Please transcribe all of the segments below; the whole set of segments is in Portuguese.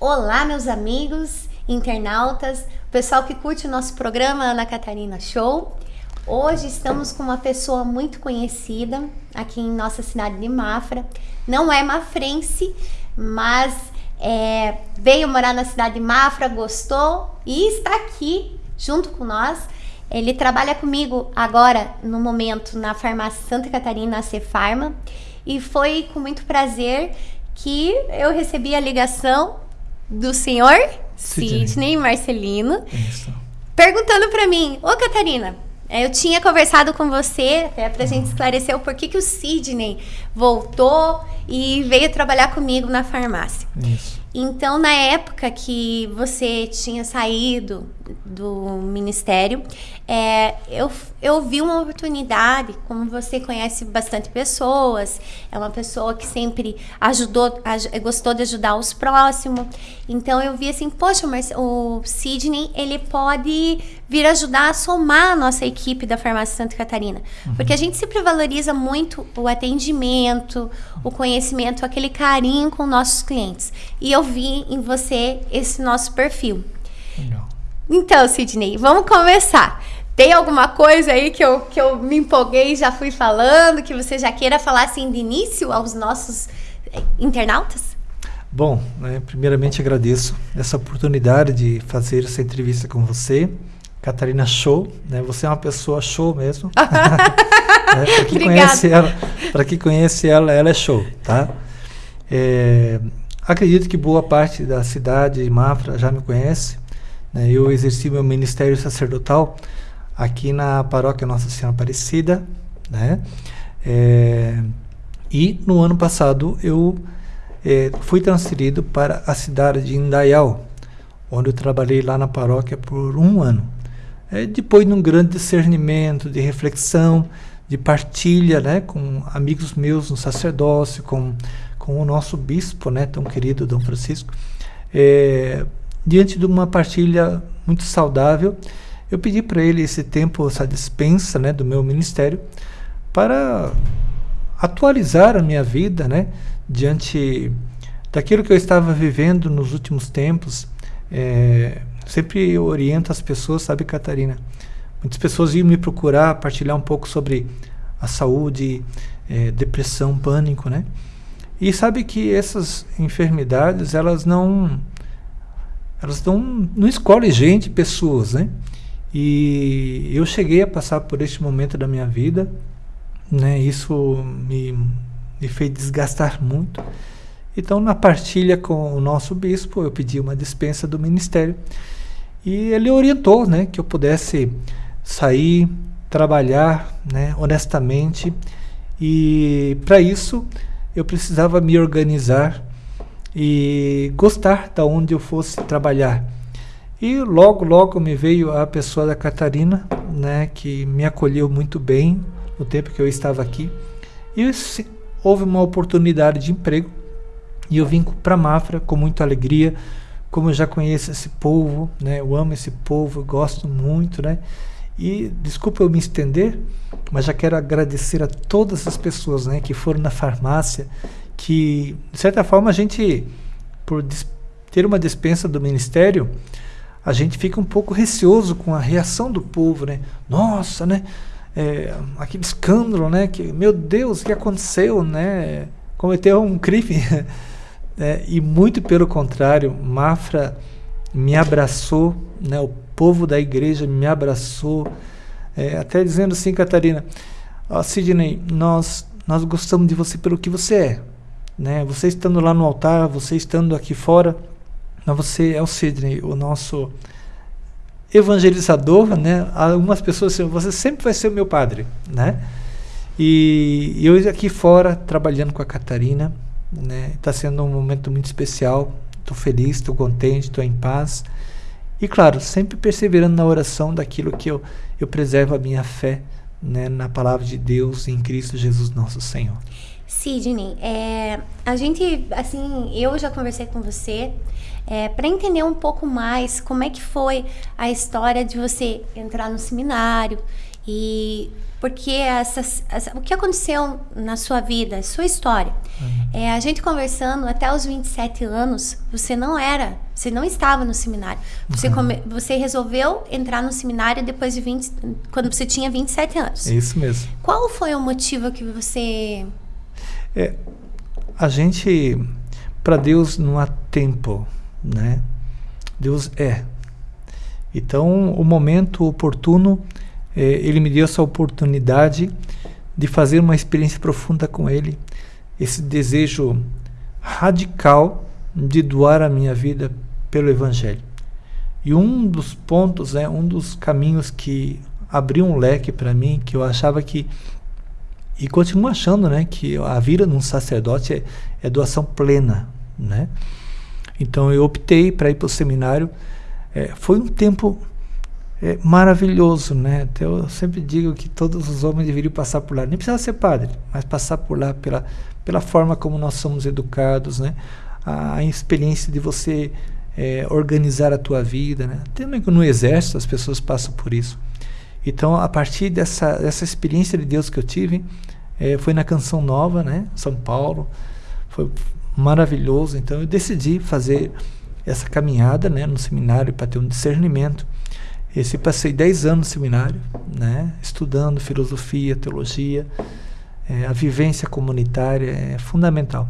Olá, meus amigos, internautas, pessoal que curte o nosso programa Ana Catarina Show. Hoje estamos com uma pessoa muito conhecida aqui em nossa cidade de Mafra. Não é mafrense, mas é, veio morar na cidade de Mafra, gostou e está aqui junto com nós. Ele trabalha comigo agora, no momento, na farmácia Santa Catarina, a Cefarma. E foi com muito prazer que eu recebi a ligação do senhor Sidney, Sidney Marcelino, Isso. perguntando para mim, ô Catarina, eu tinha conversado com você até pra uhum. gente esclarecer o porquê que o Sidney voltou e veio trabalhar comigo na farmácia. Isso. Então, na época que você tinha saído do ministério, é, eu, eu vi uma oportunidade, como você conhece bastante pessoas, é uma pessoa que sempre ajudou, gostou de ajudar os próximos. Então eu vi assim, poxa, mas o Sidney, ele pode vir ajudar a somar a nossa equipe da Farmácia Santa Catarina. Uhum. Porque a gente sempre valoriza muito o atendimento, o conhecimento, aquele carinho com nossos clientes. E eu vi em você esse nosso perfil. Legal. Então, Sidney, vamos começar. Tem alguma coisa aí que eu, que eu me empolguei e já fui falando, que você já queira falar assim de início aos nossos eh, internautas? Bom, né, primeiramente agradeço essa oportunidade de fazer essa entrevista com você. Catarina Show, né? Você é uma pessoa show mesmo. né? Para quem conhece ela, para quem conhece ela, ela é show, tá? É, acredito que boa parte da cidade de Mafra já me conhece. Né? Eu exerci meu ministério sacerdotal aqui na paróquia Nossa Senhora Aparecida, né? É, e no ano passado eu é, fui transferido para a cidade de Indaial, onde eu trabalhei lá na paróquia por um ano. É, depois de um grande discernimento, de reflexão, de partilha né, com amigos meus no sacerdócio, com, com o nosso bispo, né, tão querido Dom Francisco, é, diante de uma partilha muito saudável, eu pedi para ele esse tempo, essa dispensa né, do meu ministério, para atualizar a minha vida né, diante daquilo que eu estava vivendo nos últimos tempos. É, sempre eu oriento as pessoas, sabe, Catarina? Muitas pessoas iam me procurar partilhar um pouco sobre a saúde, é, depressão, pânico, né? E sabe que essas enfermidades, elas não elas não, não escolhem gente, pessoas, né? E eu cheguei a passar por este momento da minha vida, né? Isso me, me fez desgastar muito. Então, na partilha com o nosso bispo, eu pedi uma dispensa do ministério e ele orientou, né, que eu pudesse sair, trabalhar, né, honestamente. E para isso eu precisava me organizar e gostar da onde eu fosse trabalhar. E logo, logo me veio a pessoa da Catarina, né, que me acolheu muito bem no tempo que eu estava aqui. E houve uma oportunidade de emprego e eu vim para Mafra com muita alegria, como eu já conheço esse povo, né, eu amo esse povo, gosto muito, né. E desculpa eu me estender, mas já quero agradecer a todas as pessoas, né, que foram na farmácia que, de certa forma, a gente, por ter uma dispensa do ministério, a gente fica um pouco receoso com a reação do povo, né? Nossa, né? É, aquele escândalo, né? Que, meu Deus, o que aconteceu, né? Cometeu um crime. é, e muito pelo contrário, Mafra me abraçou, né? O povo da igreja me abraçou, é, até dizendo assim, Catarina, Sidney, nós, nós gostamos de você pelo que você é. Né? Você estando lá no altar, você estando aqui fora, mas você é o Sidney, o nosso evangelizador, né? Algumas pessoas dizem, você sempre vai ser o meu padre, né? E, e eu aqui fora trabalhando com a Catarina, né? Está sendo um momento muito especial. Estou feliz, estou contente, estou em paz. E claro, sempre perseverando na oração daquilo que eu, eu preservo a minha fé né, na palavra de Deus em Cristo Jesus nosso Senhor. Sidney, é, a gente, assim, eu já conversei com você é, para entender um pouco mais como é que foi a história de você entrar no seminário E porque essa, o que aconteceu na sua vida, sua história. Uhum. É, a gente conversando até os 27 anos, você não era, você não estava no seminário. Você, uhum. come, você resolveu entrar no seminário depois de 20, quando você tinha 27 anos. É isso mesmo. Qual foi o motivo que você. É, a gente, para Deus não há tempo, né? Deus é. Então, o momento oportuno é, ele me deu essa oportunidade de fazer uma experiência profunda com ele, esse desejo radical de doar a minha vida pelo Evangelho. E um dos pontos, né, um dos caminhos que abriu um leque para mim, que eu achava que e continuo achando, né, que a vida de um sacerdote é, é doação plena, né? Então eu optei para ir para o seminário. É, foi um tempo é maravilhoso, né? Eu sempre digo que todos os homens deveriam passar por lá. Nem precisa ser padre, mas passar por lá pela, pela forma como nós somos educados, né? A, a experiência de você é, organizar a tua vida, né? Também no exército as pessoas passam por isso. Então, a partir dessa, dessa experiência de Deus que eu tive, é, foi na Canção Nova, né? São Paulo. Foi maravilhoso. Então, eu decidi fazer essa caminhada, né? No seminário para ter um discernimento esse passei 10 anos no seminário, né, estudando filosofia, teologia, é, a vivência comunitária é fundamental.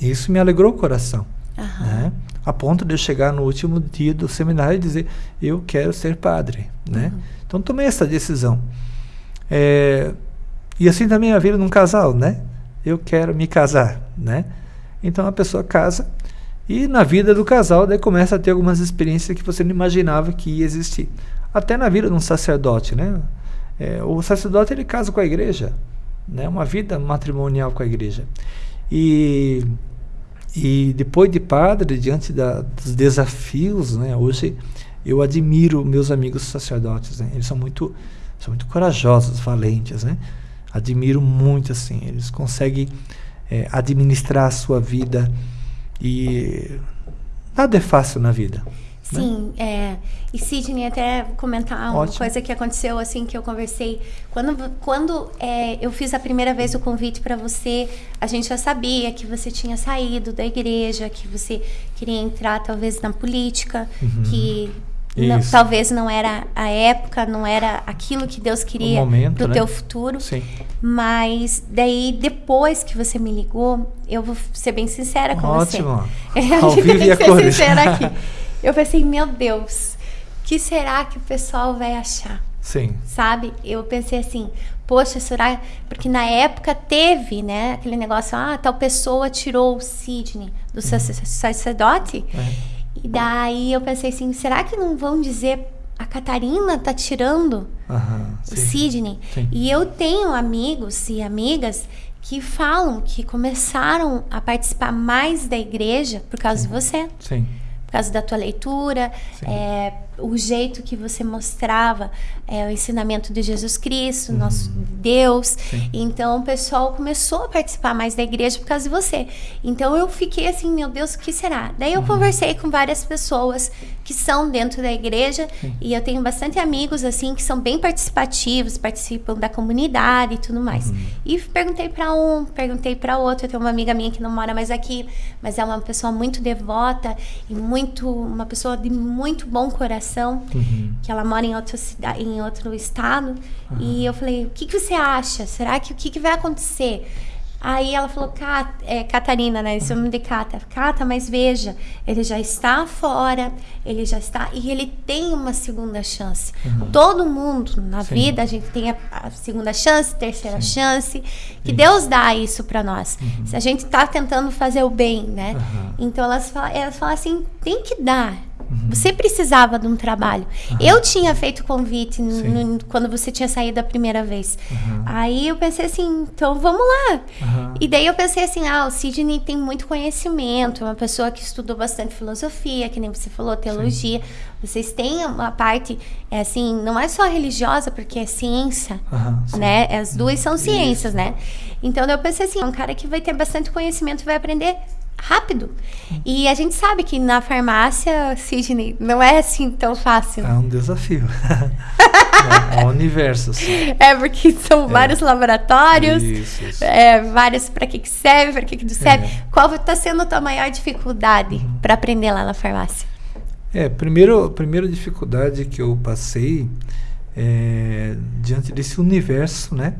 Isso me alegrou o coração, uhum. né, a ponto de eu chegar no último dia do seminário e dizer eu quero ser padre, né. Uhum. Então tomei essa decisão. É, e assim também a vida num casal, né? Eu quero me casar, né? Então a pessoa casa e na vida do casal, daí começa a ter algumas experiências que você não imaginava que ia existir. Até na vida de um sacerdote, né? É, o sacerdote ele casa com a igreja, né? Uma vida matrimonial com a igreja. E e depois de padre, diante da, dos desafios, né? Hoje eu admiro meus amigos sacerdotes, né? Eles são muito são muito corajosos, valentes, né? Admiro muito assim. Eles conseguem é, administrar a sua vida e nada é fácil na vida. Né? Sim, né? é. E Sidney, até comentar uma Ótimo. coisa que aconteceu assim que eu conversei. Quando, quando é, eu fiz a primeira vez o convite para você, a gente já sabia que você tinha saído da igreja, que você queria entrar talvez na política, uhum. que não, talvez não era a época, não era aquilo que Deus queria para o né? teu futuro. Sim. Mas daí, depois que você me ligou, eu vou ser bem sincera com Ótimo. você. Ótimo. Ao vivo e a ser sincera aqui. Eu pensei, meu Deus, que será que o pessoal vai achar? Sim. Sabe? Eu pensei assim, poxa, será? Porque na época teve, né, aquele negócio, ah, tal pessoa tirou o Sidney do uhum. sacerdote. É. E daí eu pensei assim, será que não vão dizer a Catarina tá tirando uhum, o Sidney? Sim. E eu tenho amigos e amigas que falam que começaram a participar mais da igreja por causa sim. de você. Sim por causa da tua leitura, é, o jeito que você mostrava é, o ensinamento de Jesus Cristo, uhum. nosso Deus. Sim. Então o pessoal começou a participar mais da igreja por causa de você. Então eu fiquei assim, meu Deus, o que será? Daí eu uhum. conversei com várias pessoas que são dentro da igreja Sim. e eu tenho bastante amigos assim que são bem participativos, participam da comunidade e tudo mais. Uhum. E perguntei para um, perguntei para outro. Eu tenho uma amiga minha que não mora mais aqui, mas é uma pessoa muito devota e muito muito, uma pessoa de muito bom coração, uhum. que ela mora em outro, em outro estado. Uhum. E eu falei, o que, que você acha? Será que o que, que vai acontecer? Aí ela falou, Cat, é, Catarina, né? Esse nome de Cata. Cata, mas veja, ele já está fora, ele já está. E ele tem uma segunda chance. Uhum. Todo mundo na Sim. vida, a gente tem a, a segunda chance, terceira Sim. chance. Que isso. Deus dá isso para nós. Uhum. Se a gente está tentando fazer o bem, né? Uhum. Então elas falam, elas falam assim: tem que dar. Uhum. Você precisava de um trabalho. Uhum. Eu tinha feito convite no, quando você tinha saído a primeira vez. Uhum. Aí eu pensei assim, então vamos lá. E daí eu pensei assim, ah, o Sidney tem muito conhecimento, é uma pessoa que estudou bastante filosofia, que nem você falou, teologia. Sim. Vocês têm uma parte, é assim, não é só religiosa, porque é ciência, né? As duas são ciências, Isso. né? Então eu pensei assim, é um cara que vai ter bastante conhecimento, vai aprender rápido. E a gente sabe que na Sidney, não é assim tão fácil. É um desafio. é um universo. Assim. É, porque são é. vários laboratórios, isso, isso. É, vários para que, que serve, para que, que não serve. É. Qual está sendo a tua maior dificuldade uhum. para aprender lá na farmácia? É, primeiro, a primeira dificuldade que eu passei é, diante desse universo, né?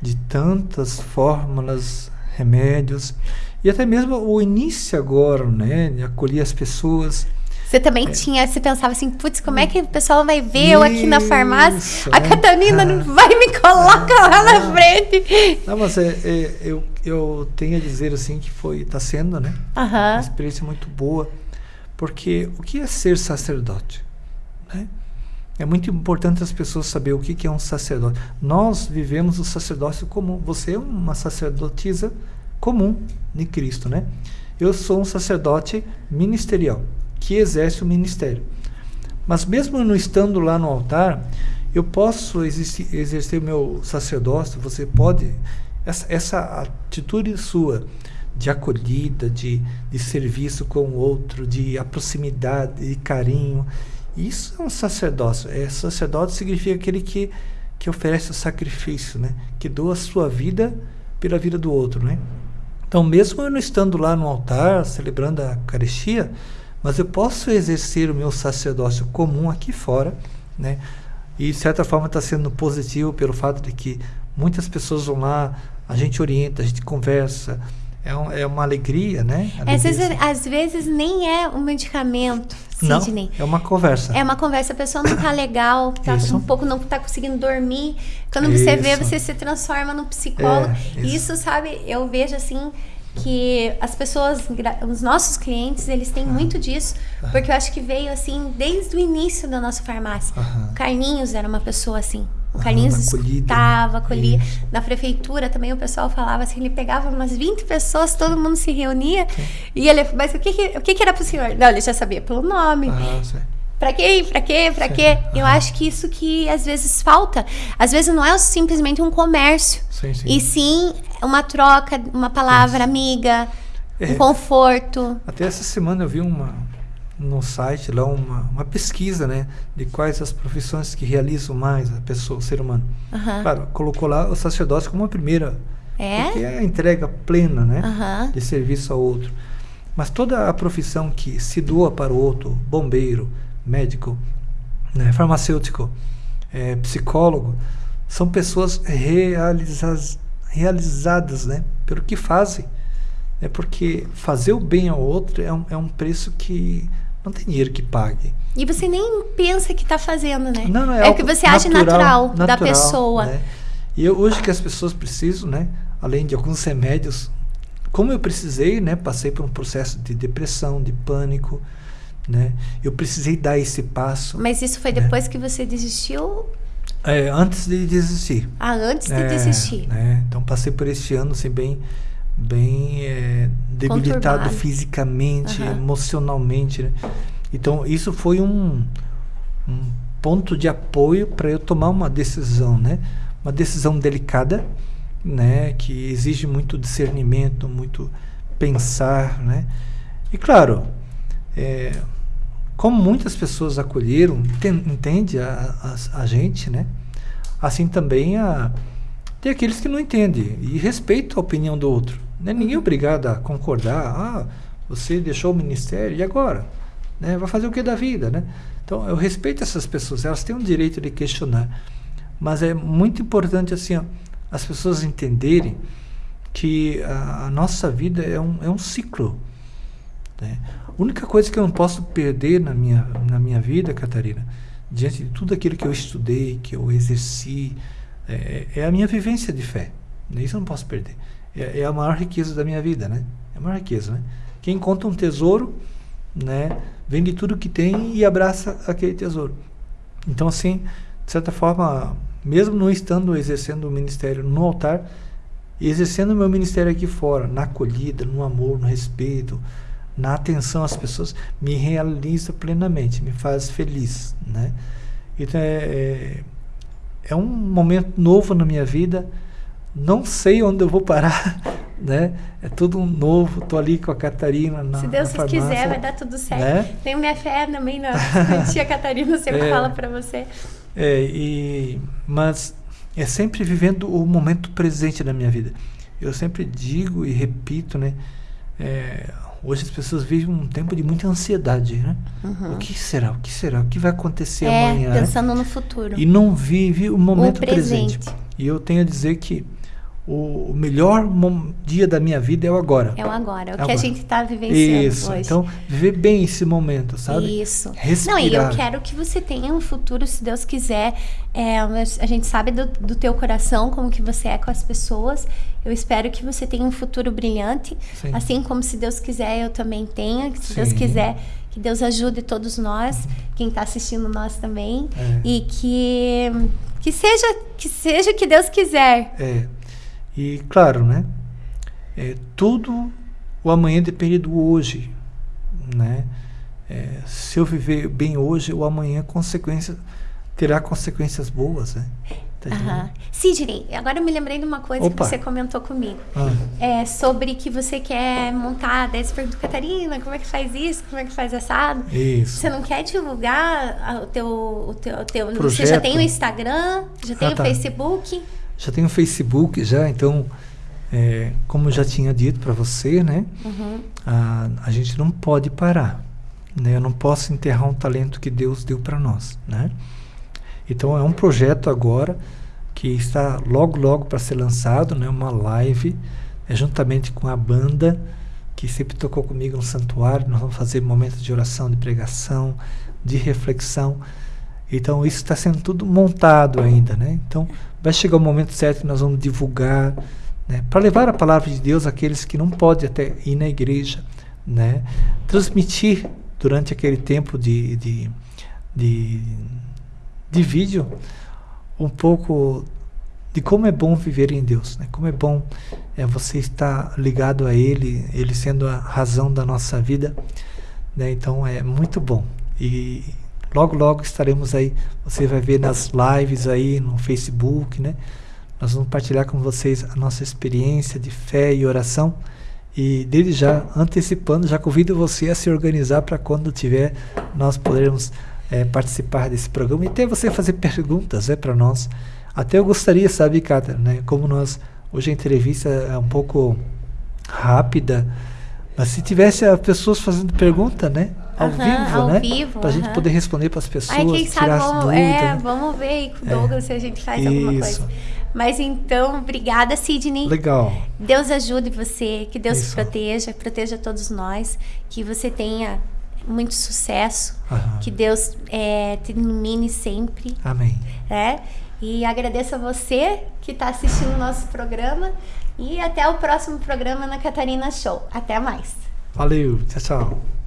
De tantas fórmulas, remédios, e até mesmo o início agora, né? De acolher as pessoas. Você também é. tinha, você pensava assim, putz, como é que o pessoal vai ver Isso, eu aqui na farmácia? A é. Catarina vai me colocar lá na frente. Não, mas é, é, eu, eu tenho a dizer assim que foi, está sendo, né? Uma experiência muito boa. Porque o que é ser sacerdote? Né? É muito importante as pessoas saber o que, é um sacerdote. Nós vivemos o sacerdócio comum. Você é uma sacerdotisa comum de Cristo, né? Eu sou um sacerdote ministerial que exerce o ministério. Mas mesmo não estando lá no altar, eu posso exercer o meu sacerdócio. Você pode essa, essa atitude sua de acolhida, de, de serviço com o outro, de proximidade, de carinho. Isso é um sacerdócio. É, sacerdote significa aquele que, que oferece o sacrifício, né? que doa a sua vida pela vida do outro. Né? Então, mesmo eu não estando lá no altar, celebrando a Eucaristia, mas eu posso exercer o meu sacerdócio comum aqui fora, né? E de certa forma está sendo positivo pelo fato de que muitas pessoas vão lá, a gente orienta, a gente conversa, é, um, é uma alegria, né? Alegria, às, vezes, às vezes nem é um medicamento, Sidney. Não, é uma conversa. É uma conversa. A pessoa não está legal, tá um pouco não está conseguindo dormir. Quando isso. você vê, você se transforma num psicólogo. É, isso. isso, sabe, eu vejo assim que as pessoas, os nossos clientes, eles têm uhum. muito disso, uhum. porque eu acho que veio assim desde o início da nossa farmácia. Uhum. Carlinhos era uma pessoa assim. O Carlinhos estava, acolhia. Né? Na prefeitura também o pessoal falava assim, ele pegava umas 20 pessoas, todo mundo se reunia. Sim. E ele, mas o que, que, o que, que era pro senhor? Não, ele já sabia pelo nome. Ah, Pra quê? Pra quê? Pra sim. quê? Eu acho que isso que às vezes falta. Às vezes não é simplesmente um comércio. Sim, sim. E sim uma troca, uma palavra amiga, é. um conforto. Até essa semana eu vi uma, no site lá uma, uma pesquisa, né, de quais as profissões que realizam mais a pessoa, o ser humano. Uhum. Claro, colocou lá o sacerdócio como a primeira, é? porque é a entrega plena, né, uhum. de serviço ao outro. Mas toda a profissão que se doa para o outro, bombeiro, médico, né, farmacêutico, é, psicólogo, são pessoas realizadas, realizadas, né, pelo que fazem. É porque fazer o bem ao outro é um, é um preço que não tem dinheiro que pague. E você nem pensa que está fazendo, né? Não, não, é, é o que você acha natural, natural, da pessoa. Né? E eu, hoje que as pessoas precisam, né? Além de alguns remédios, como eu precisei, né? Passei por um processo de depressão, de pânico, né? Eu precisei dar esse passo. Mas isso foi né? depois que você desistiu? É, antes de desistir. Ah, antes de é, desistir. Né? Então passei por esse ano assim bem bem é, debilitado fisicamente, uhum. emocionalmente. Né? Então, isso foi um, um ponto de apoio para eu tomar uma decisão, né? Uma decisão delicada, né? Que exige muito discernimento, muito pensar, né? E claro, é, como muitas pessoas acolheram, entende a, a, a gente, né? Assim também a, tem aqueles que não entendem e respeitam a opinião do outro. Né? Ninguém é obrigado a concordar. Ah, você deixou o ministério, e agora? Né? Vai fazer o que da vida? Né? Então, eu respeito essas pessoas, elas têm o direito de questionar. Mas é muito importante assim, ó, as pessoas entenderem que a, a, nossa vida é um, é um ciclo. Né? A única coisa que eu não posso perder na minha, na minha vida, Catarina, diante de tudo aquilo que eu estudei, que eu exerci, é, é a minha vivência de fé. Isso eu não posso perder é, é, a maior riqueza da minha vida, né? É a maior riqueza, né? Quem encontra um tesouro, né, vende tudo que tem e abraça aquele tesouro. Então, assim, de certa forma, mesmo não estando exercendo o ministério no altar, exercendo o meu ministério aqui fora, na acolhida, no amor, no respeito, na atenção às pessoas, me realiza plenamente, me faz feliz, né? Então, é, é, é um momento novo na minha vida, não sei onde eu vou parar, né? É tudo um novo, tô ali com a Catarina na Se Deus na quiser, vai dar tudo certo. Né? Tenho minha fé também na tia Catarina, sempre é, fala para você. É, e, mas é sempre vivendo o momento presente da minha vida. Eu sempre digo e repito, né? É, hoje as pessoas vivem um tempo de muita ansiedade, né? Uhum. O que será? O que será? O que vai acontecer é, amanhã? Né? Pensando né? no futuro. E não vive o momento o presente. presente. E eu tenho a dizer que o melhor dia da minha vida é o agora. É o agora, é o é que agora. a gente está vivenciando Isso. hoje. Então, viver bem esse momento, sabe? Isso. Respirar. Não, e eu quero que você tenha um futuro, se Deus quiser. É, a gente sabe do, do teu coração, como que você é com as pessoas. Eu espero que você tenha um futuro brilhante. Sim. Assim como, se Deus quiser, eu também tenha. Se Sim. Deus quiser, que Deus ajude todos nós, quem está assistindo nós também. É. E que, que seja que seja o que Deus quiser. É. E claro, né? É, tudo o amanhã depende do hoje, né? É, se eu viver bem hoje, o amanhã consequência terá consequências boas, né? Tá Sidney, agora eu me lembrei de uma coisa Opa. que você comentou comigo. Ah. É sobre que você quer montar, daí você perguntou, Catarina, como é que faz isso? Como é que faz assado? Isso. Você não quer divulgar o teu... O teu, o teu você já tem o Instagram? Já tem ah, o tá. Facebook? Já tem o Facebook já, então, é, como já tinha dito para você, né? Uhum. A, a gente não pode parar, né? Eu não posso enterrar um talento que Deus deu para nós, né? Então é um projeto agora que está logo logo para ser lançado, né? Uma live, é, juntamente com a banda que sempre tocou comigo no santuário. Nós vamos fazer momentos de oração, de pregação, de reflexão. Então isso está sendo tudo montado ainda, né? Então vai chegar o momento certo que nós vamos divulgar, né? Para levar a palavra de Deus àqueles que não podem até ir na igreja, né? Transmitir durante aquele tempo de, de, de, de vídeo um pouco de como é bom viver em Deus, né? Como é bom é você estar ligado a Ele, Ele sendo a razão da nossa vida, né? Então é muito bom e Logo, logo estaremos aí. Você vai ver nas lives aí no Facebook, né? Nós vamos partilhar com vocês a nossa experiência de fé e oração. E desde já, antecipando, já convido você a se organizar para quando tiver, nós podermos é, participar desse programa e até você fazer perguntas né, para nós. Até eu gostaria, sabe, Cátia, né, como nós, hoje a entrevista é um pouco rápida, mas se tivesse pessoas fazendo pergunta, né? Ao uhum, vivo, ao né? Vivo, pra uhum. gente poder responder para as pessoas, Ai, quem sabe, vamos, dúvidas, é, né? vamos ver aí com o Douglas é. se a gente faz Isso. alguma coisa. Mas então, obrigada, Sidney. Legal. Deus ajude você, que Deus Isso. te proteja, proteja todos nós, que você tenha muito sucesso, uhum. que Deus é, te ilumine sempre. Amém. É? E agradeço a você que está assistindo o nosso programa e até o próximo programa na Catarina Show. Até mais. Valeu, tchau, tchau.